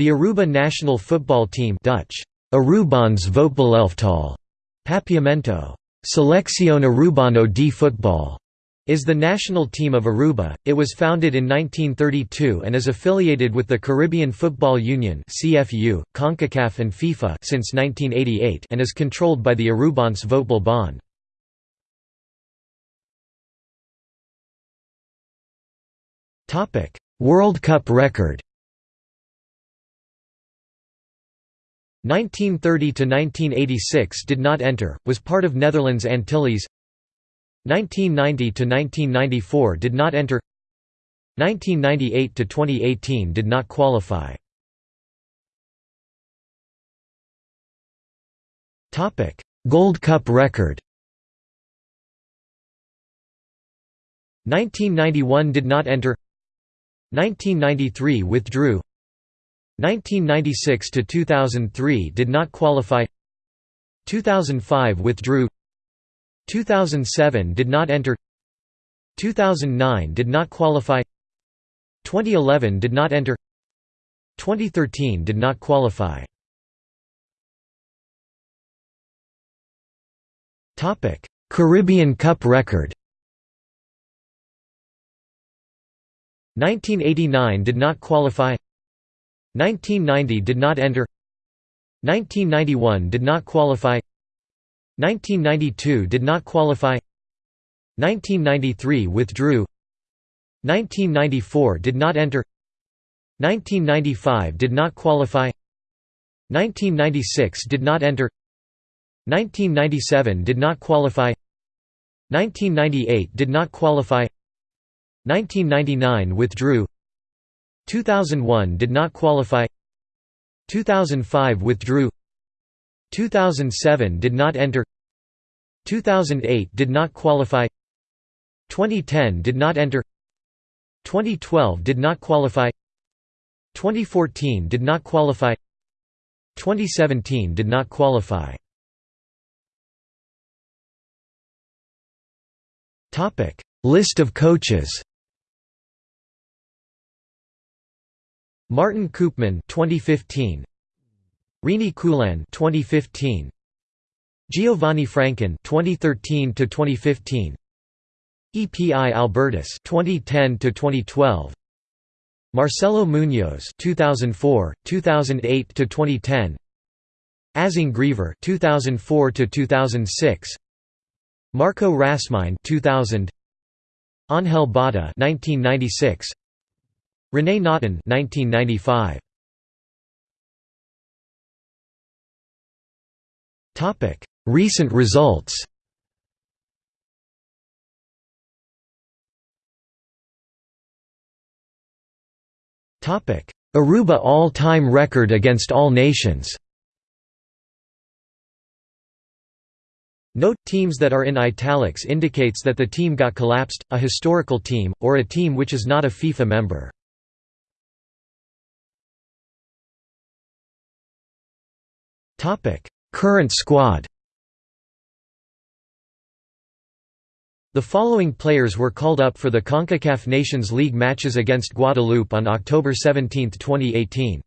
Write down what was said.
The Aruba national football team Dutch, Arubaans voetbalelftal, Papiamento, Selección Arubano de Futbol, is the national team of Aruba. It was founded in 1932 and is affiliated with the Caribbean Football Union (CFU), CONCACAF and FIFA since 1988 and is controlled by the Arubans Voetbal Bond. Topic: World Cup record. 1930 to 1986 did not enter, was part of Netherlands Antilles. 1990 to 1994 did not enter. 1998 to 2018 did not qualify. Topic: Gold Cup record. 1991 did not enter. 1993 withdrew. 1996 to 2003 did not qualify. 2005 withdrew. 2007 did not enter. 2009 did not qualify. 2011 did not enter. 2013 did not qualify. Topic Caribbean Cup record. 1989 did not qualify 1990 did not enter 1991 did not qualify 1992 did not qualify 1993 withdrew 1994 did not enter 1995 did not qualify 1996 did not enter 1997 did not qualify 1998 did not qualify 1999 withdrew 2001 did not qualify 2005 withdrew 2007 did not enter 2008 did not qualify 2010 did not enter 2012 did not qualify 2014 did not qualify 2017 did not qualify. List of coaches Martin Koopman 2015 Rini Coolen 2015 Giovanni Franken 2013 to 2015 EPI Albertus 2010 to 2012 Marcelo Munoz 2004 2008 to 2010 Azing Griever 2004 to 2006 Marco Rasmijn 2000 Angel Bada 1996 René Notten 1995 Topic Recent results. Topic Aruba all-time record against all nations. Note, teams that are in italics indicates that the team got collapsed, a historical team, or a team which is not a FIFA member. Current squad The following players were called up for the CONCACAF Nations League matches against Guadeloupe on October 17, 2018.